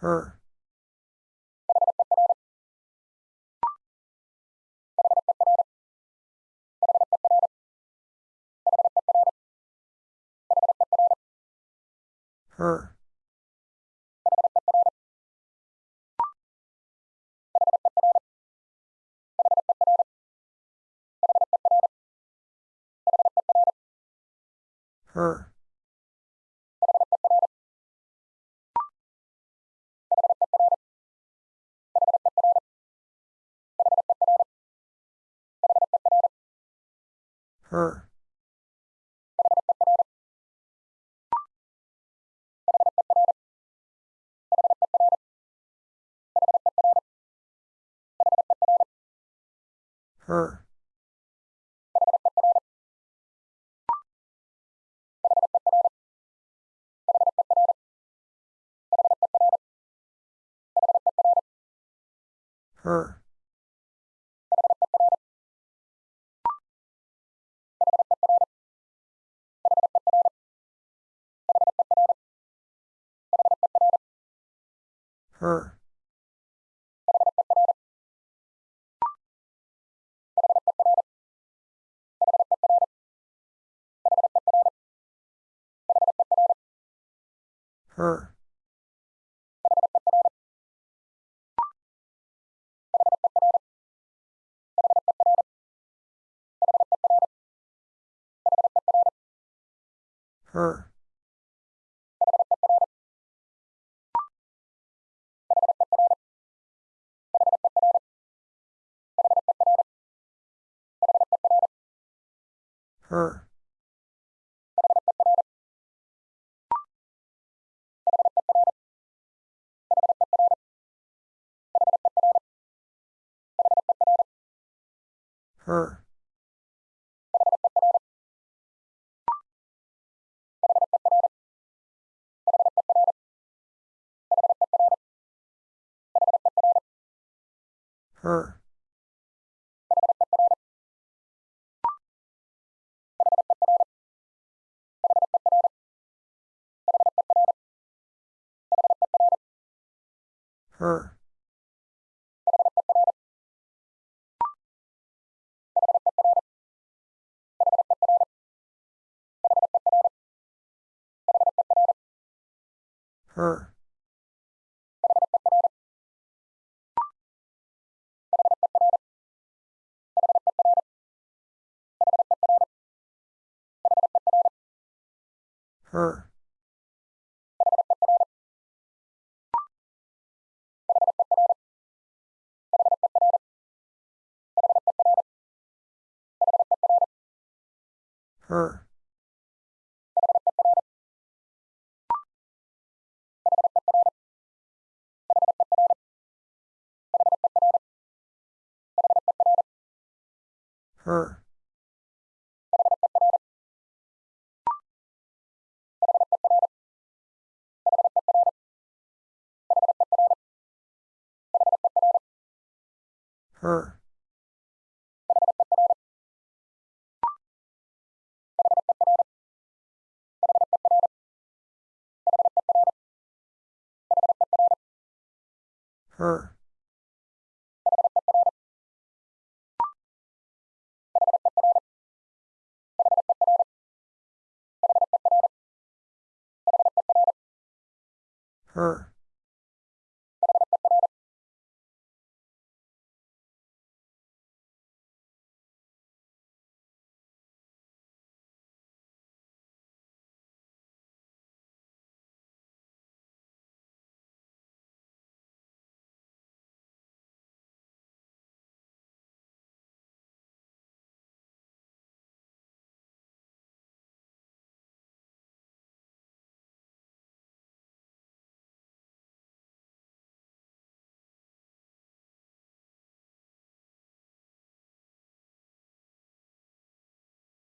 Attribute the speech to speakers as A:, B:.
A: Her. Her. Her. Her. Her. Her. Her. Her. Her. Her. Her. Her. Her. Her. Her. Her. Her. Her. Her. Her.